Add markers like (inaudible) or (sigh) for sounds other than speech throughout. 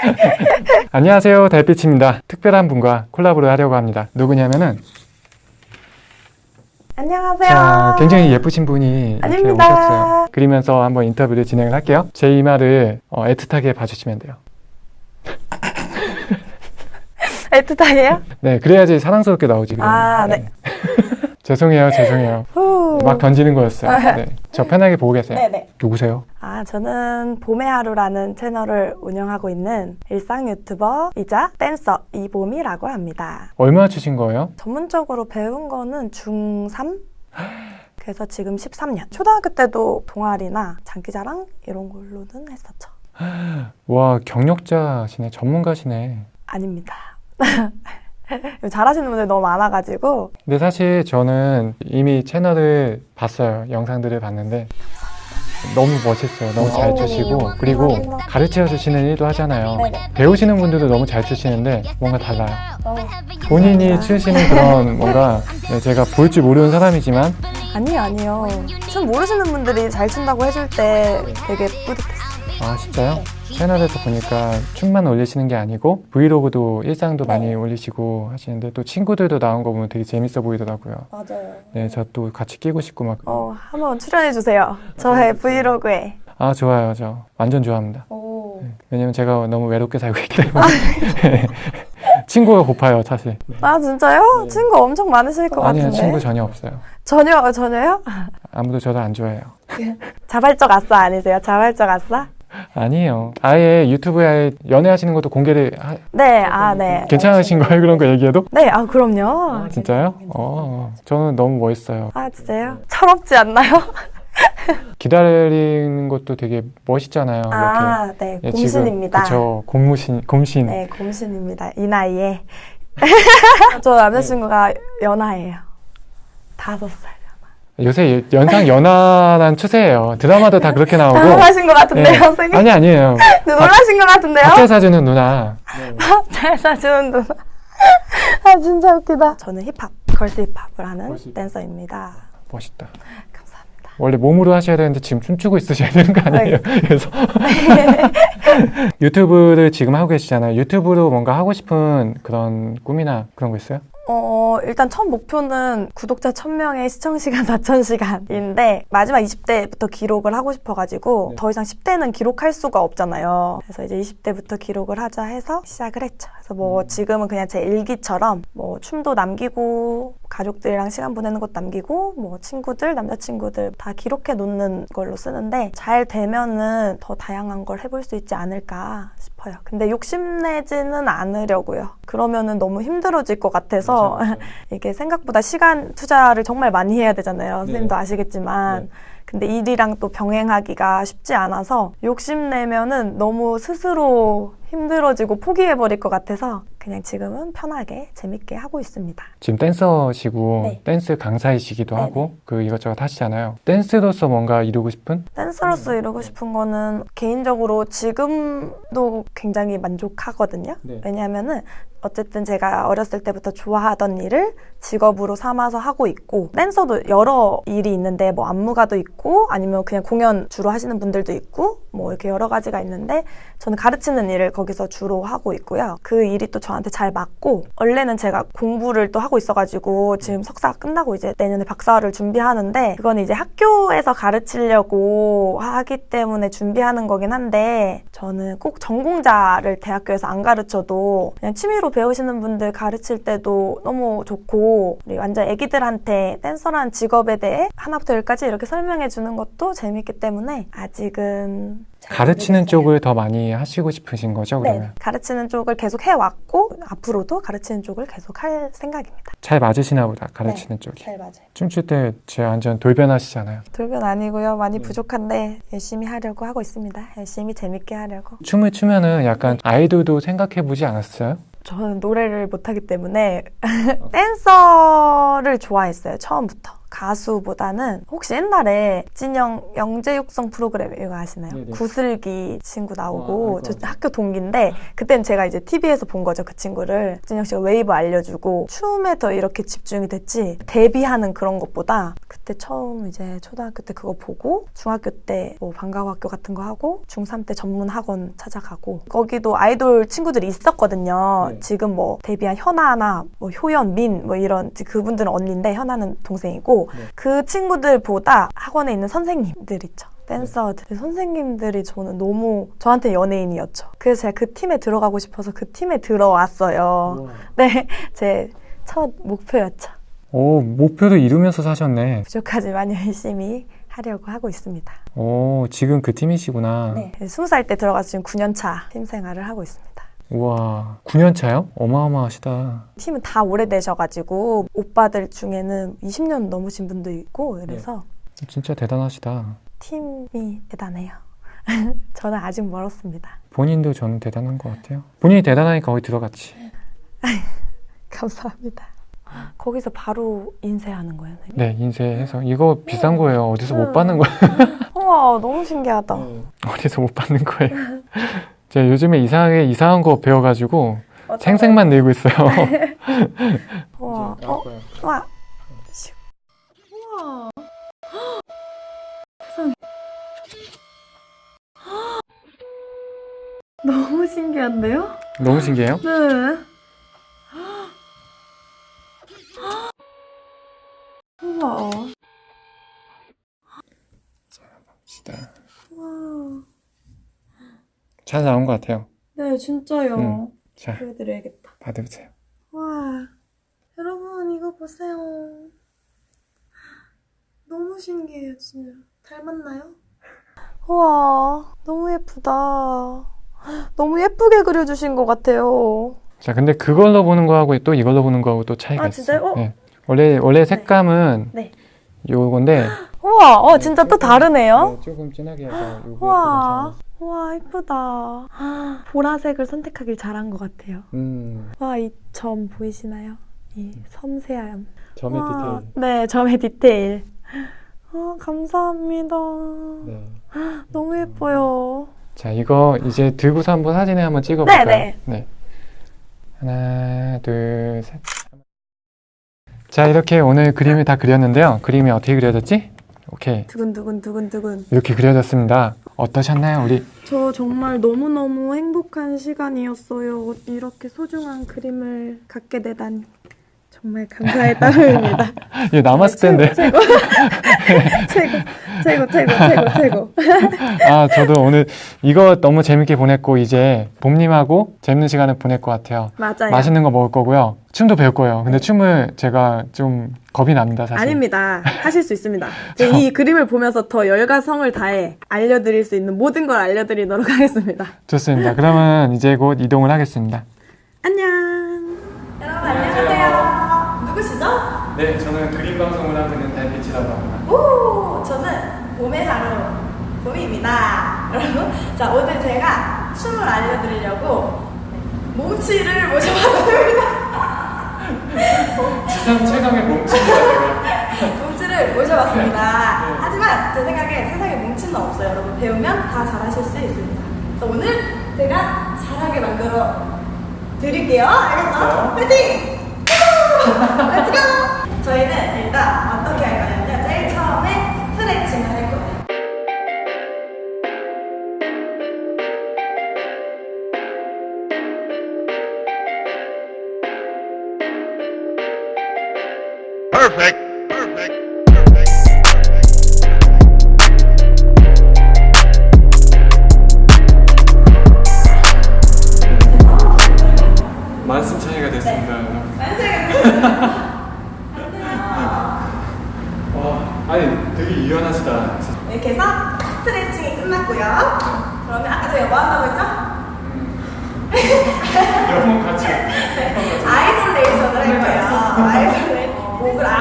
(laughs) 안녕하세요 달빛입니다 특별한 분과 콜라보를 하려고 합니다 누구냐면은 안녕하세요. 자 굉장히 예쁘신 분이 이렇게 아닙니다. 오셨어요 그리면서 한번 인터뷰를 진행을 할게요 제 이마를 어, 애틋하게 봐주시면 돼요 (laughs) 애틋하게요? 네 그래야지 사랑스럽게 나오지. 아, 네. 죄송해요 죄송해요 후. 막 던지는 거였어요 네. 저 편하게 보고 계세요 네네. 누구세요? 아, 저는 봄의 하루라는 채널을 운영하고 있는 일상 유튜버이자 댄서 이봄이라고 합니다. 얼마나 주신 거예요? 전문적으로 배운 거는 중3? 그래서 지금 13년. 초등학교 때도 동아리나 장기자랑 이런 걸로는 했었죠. (gasps) 와 경력자시네 전문가시네 아닙니다. (laughs) 잘하시는 분들 너무 많아가지고 근데 사실 저는 이미 채널을 봤어요. 영상들을 봤는데 너무 멋있어요. 너무 잘 추시고 그리고 가르쳐 주시는 일도 하잖아요. 배우시는 분들도 너무 잘 추시는데 뭔가 달라요. 본인이 추시는 그런 (laughs) 뭔가 네, 제가 볼 줄 모르는 사람이지만 아니요 아니요 춤 모르시는 분들이 잘 춘다고 해줄 때 되게 뿌듯했어요 아 진짜요? 채널에서 보니까 춤만 올리시는 게 아니고 브이로그도 일상도 많이 올리시고 하시는데 또 친구들도 나온 거 보면 되게 재밌어 보이더라고요. 맞아요 네, 저 또 같이 끼고 싶고 막. 어 한번 출연해 주세요 저의 브이로그에 아 좋아요, 저 완전 좋아합니다. 오. 왜냐면 제가 너무 외롭게 살고 있기 때문에 (laughs) 친구가 고파요 사실 아 진짜요? 친구 엄청 많으실 것 아니요 같은데 친구 전혀 없어요 전혀 어, 전혀요? 아무도 저를 안 좋아해요 (laughs) 자발적 아싸 아니세요? 자발적 아싸? 아니에요 아예 유튜브에 아예 연애하시는 것도 공개를 하... 네, 아, 네. 괜찮으신 거예요 그런 거 얘기해도? 네, 아, 그럼요. 진짜요? 어 저는 너무 멋있어요 아, 진짜요? 철없지 않나요? (laughs) 기다리는 것도 되게 멋있잖아요 아, 네, 예, 곰신입니다. 그쵸 곰신 곰신 네, 곰신입니다. 이 나이에. (laughs) 저 남자친구가 연하예요. 다섯 살. 요새 연상 연하란 추세예요 드라마도 다 그렇게 나오고 놀라신 것 같은데요, 예. 선생님? 아니 아니에요 (laughs) 놀라신 것 같은데요? 박자 사주는 누나 (laughs) 잘 사주는 누나. (laughs) 아, 진짜 웃기다. 저는 힙합, 걸스 힙합을 하는 힙합. 댄서입니다. 멋있다 감사합니다. 원래 몸으로 하셔야 되는데 지금 춤추고 있으셔야 되는 거 아니에요? 그래서 유튜브를 지금 하고 계시잖아요. 유튜브로 뭔가 하고 싶은 그런 꿈이나 그런 거 있어요? 어, 일단 첫 목표는 구독자 1000명에 시청시간 4000시간인데 (laughs) 마지막 20대부터 기록을 하고 싶어가지고 네. 더 이상 10대는 기록할 수가 없잖아요. 그래서 이제 20대부터 기록을 하자 해서 시작을 했죠. 그래서 뭐 지금은 그냥 제 일기처럼 뭐 춤도 남기고 가족들이랑 시간 보내는 것도 남기고 뭐 친구들, 남자친구들 다 기록해 놓는 걸로 쓰는데 잘 되면은 더 다양한 걸 해볼 수 있지 않을까 싶어요. 근데 욕심내지는 않으려고요. 그러면은 너무 힘들어질 것 같아서 (laughs) 이게 생각보다 시간 투자를 정말 많이 해야 되잖아요. 선생님도 아시겠지만. 네. 근데 일이랑 또 병행하기가 쉽지 않아서 욕심내면은 너무 스스로 힘들어지고 포기해버릴 것 같아서 그냥 지금은 편하게 재밌게 하고 있습니다. 지금 댄서시고 네. 댄스 강사이시기도 네네. 하고 그 이것저것 하시잖아요. 댄스로서 뭔가 이루고 싶은? 댄서로서 이루고 싶은 거는 개인적으로 지금도 굉장히 만족하거든요. 네. 왜냐하면은 어쨌든 제가 어렸을 때부터 좋아하던 일을 직업으로 삼아서 하고 있고 댄서도 여러 일이 있는데 뭐 안무가도 있고 아니면 그냥 공연 주로 하시는 분들도 있고 뭐 이렇게 여러 가지가 있는데 저는 가르치는 일을 거기서 주로 하고 있고요. 그 일이 또 저한테 잘 맞고 원래는 제가 공부를 또 하고 있어가지고 지금 석사 끝나고 이제 내년에 박사를 준비하는데 그건 이제 학교에서 가르치려고 하기 때문에 준비하는 거긴 한데 저는 꼭 전공자를 대학교에서 안 가르쳐도 그냥 취미로 배우시는 분들 가르칠 때도 너무 좋고 완전 애기들한테 댄서라는 직업에 대해 하나부터 열까지 이렇게 설명해 주는 것도 재밌기 때문에 아직은 잘 가르치는. 쪽을 더 많이 하시고 싶으신 거죠, 네, 그러면? 가르치는 쪽을 계속 해왔고 앞으로도 가르치는 쪽을 계속 할 생각입니다. 잘 맞으시나 보다, 가르치는 네. 쪽이. 맞아요. 춤출 때 제 완전 돌변하시잖아요. 돌변 아니고요. 많이 네. 부족한데 열심히 하려고 하고 있습니다. 열심히 재밌게 하려고. 춤을 추면 은 약간 아이돌도 생각해 보지 않았어요? 저는 노래를 못하기 때문에 (laughs) 댄서를 좋아했어요. 처음부터. 가수보다는 혹시 옛날에 진영 영재 육성 프로그램 이거 아시나요? 네네. 구슬기 친구 어, 나오고 알것 저. 학교 동기인데 그땐 제가 이제 TV에서 본 거죠 그 친구를 진영 씨가 웨이브 알려주고 춤에 더 이렇게 집중이 됐지 데뷔하는 그런 것보다 그때 처음 이제 초등학교 때 그거 보고 중학교 때 뭐 방과학교 같은 거 하고 중3 때 전문 학원 찾아가고 거기도 아이돌 친구들이 있었거든요. 네. 지금 뭐 데뷔한 현아나 뭐 효연, 민 뭐 이런 그분들은 언니인데 현아는 동생이고 네. 그 친구들보다 학원에 있는 선생님들 있죠. 댄서들 그 선생님들이 저는 너무 저한테 연예인이었죠. 그래서 제가 그 팀에 들어가고 싶어서 그 팀에 들어왔어요. 네, (laughs) 제 첫 목표였죠. 오, 목표도 이루면서 사셨네. 부족하지만 열심히 하려고 하고 있습니다. 오, 지금 그 팀이시구나. 네, 20살 때 들어가서 지금 9년 차 팀 생활을 하고 있습니다. 우와, 9년 차요? 어마어마하시다. 팀은 다 오래되셔가지고 오빠들 중에는 20년 넘으신 분도 있고 그래서 진짜 대단하시다. 팀이 대단해요. (laughs) 저는 아직 멀었습니다. 본인도 저는 대단한 것 같아요. 본인이 대단하니까 거기 들어갔지. (laughs) 감사합니다. 거기서 바로 인쇄하는 거예요. 선생님? 네, 인쇄해서. 이거 비싼 거예요. 어디서 못 음. 받는 거예요. (laughs) 우와 너무 신기하다. 어디서 못 받는 거예요. 제가 요즘에 이상하게 이상한 거 배워가지고 생색만 내고 있어요. (laughs) 우와 어, 와 슉. 우와 세상에 (gasps) 너무 신기한데요? 너무 신기해요? 네. (gasps) 우와. 진짜 우와. 잘 나온 것 같아요. 네, 진짜요. 음. 자, 보여드려야겠다. 받으세요. 와. 여러분, 이거 보세요. 너무 신기해요, 진짜. 닮았나요? 우와, 너무 예쁘다. 너무 예쁘게 그려주신 것 같아요. 자, 근데 그걸로 보는 거하고 또 이걸로 보는 거하고 또 차이가 아, 있어요. 어? 네. 원래 원래 색감은 네. 요건데 (gasps) 우와, 어, 진짜 또 다르네요. 네, 조금 진하게 해서 요거 우와, 우 와, 예쁘다. 보라색을 선택하길 잘한 것 같아요. 음, 와, 이 점 보이시나요? 이 섬세함. 점의 와, 디테일. 네, 점의 디테일. 아, 감사합니다. 네. 너무 예뻐요. 자, 이거 이제 들고서 한번 사진에 한번 찍어볼까요? 네, 네. 하나, 둘, 셋. 자, 이렇게 오늘 그림을 다 그렸는데요. 그림이 어떻게 그려졌지? 오케이. 두근두근 두근두근. 이렇게 그려졌습니다. 어떠셨나요, 우리? 저 정말 너무너무 행복한 시간이었어요. 이렇게 소중한 그림을 갖게 되다니. 정말 감사의 따름입니다. (laughs) 이게 남았을 텐데. (laughs) 최고, 최고, 최고, 최고, 최고. 아, 저도 오늘 이거 너무 재밌게 보냈고, 이제 봄님하고 재밌는 시간을 보낼 것 같아요. 맞아요. 맛있는 거 먹을 거고요. 춤도 배울 거예요. 근데 춤을 제가 좀 겁이 납니다, 사실. 아닙니다. 하실 수 있습니다. (laughs) 제가 이 그림을 보면서 더 열과 성을 다해 알려드릴 수 있는 모든 걸 알려드리도록 하겠습니다. 좋습니다. 그러면 이제 곧 이동을 하겠습니다. 안녕. 네, 저는 그림 방송을 하고 있는 달빛이라고 합니다. 오, 저는 봄의 하루 봄입니다. 여러분, 자 오늘 제가 춤을 알려드리려고 몸치를 모셔봤습니다. 지상 최강의 몸치입니다. (laughs) 몸치를 모셔봤습니다. 하지만 제 생각에 세상에 몸치는 없어요. 여러분 배우면 다 잘하실 수 있습니다. 그래서 오늘 제가 잘하게 만들어 드릴게요. 알겠죠? 파이팅! Let's go! (laughs)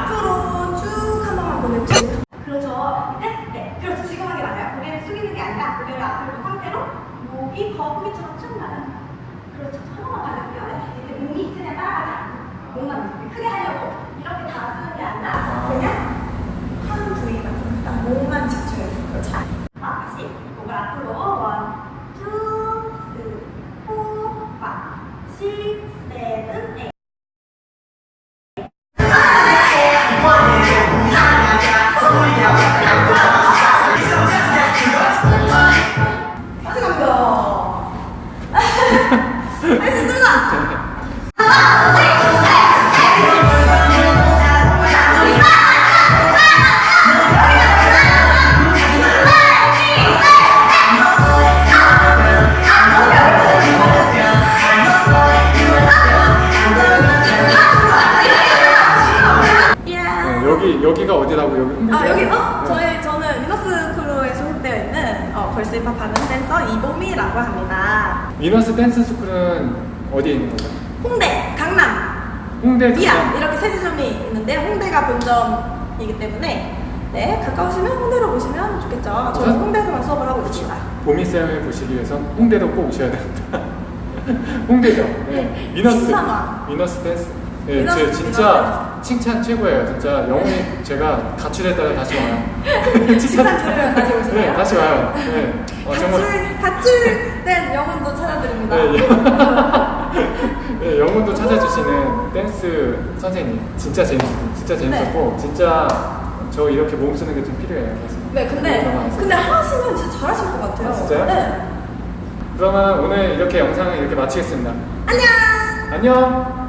앞으로 쭉 한 번만 보내주세요. 그렇죠. 네, 네. 그렇죠. 지금 하게 맞아요. 고개를 숙이는 게 아니라 고개를 앞으로 놓은 상태로 목이 거북이처럼 쭉 나가요. 그렇죠. 한 번만 받을게요. 네. 이제 몸이 이쯤에 따라가지 몸만 크게 하려고 이렇게 다 쓰는 게 아니라 그냥 한 부위만, 일단 목만 집중해서 그렇죠. 아, 다시 목을 앞으로 합하는 댄서 이보미라고 합니다. 위너스 댄스 스쿨은 어디에 있는 거죠? 홍대, 강남, 홍대 강남. 이렇게 세 지점이 있는데 홍대가 본점이기 때문에 네 가까우시면 홍대로 오시면 좋겠죠. 저는 저- 홍대에서만 수업을 하고 있습니다. 보미 쌤을 보시기 위해서 홍대로 꼭 오셔야 됩니다. (laughs) 홍대죠. 네. (laughs) 위너스. 위너스 댄스. 네, 위너스, 제 진짜 칭찬 최고예요. 진짜 영혼이 제가 가출했다가 다시 와요. (laughs) 칭찬 들으면 다시 오시나요? 네, 다시 와요. 네. 어, 정말. 가출, 가출된 영혼도 찾아드립니다. 네, 예. (laughs) 네, 영혼도 찾아주시는 댄스 선생님 진짜 재밌었고 진짜 재밌었고 진짜 저 이렇게 몸 쓰는 게 좀 필요해요. 그래서. 네, 근데. 근데 하시면 진짜 잘하실 것 같아요. 아, 진짜요? 네. 그러면 오늘 이렇게 영상을 이렇게 마치겠습니다. 안녕. 안녕.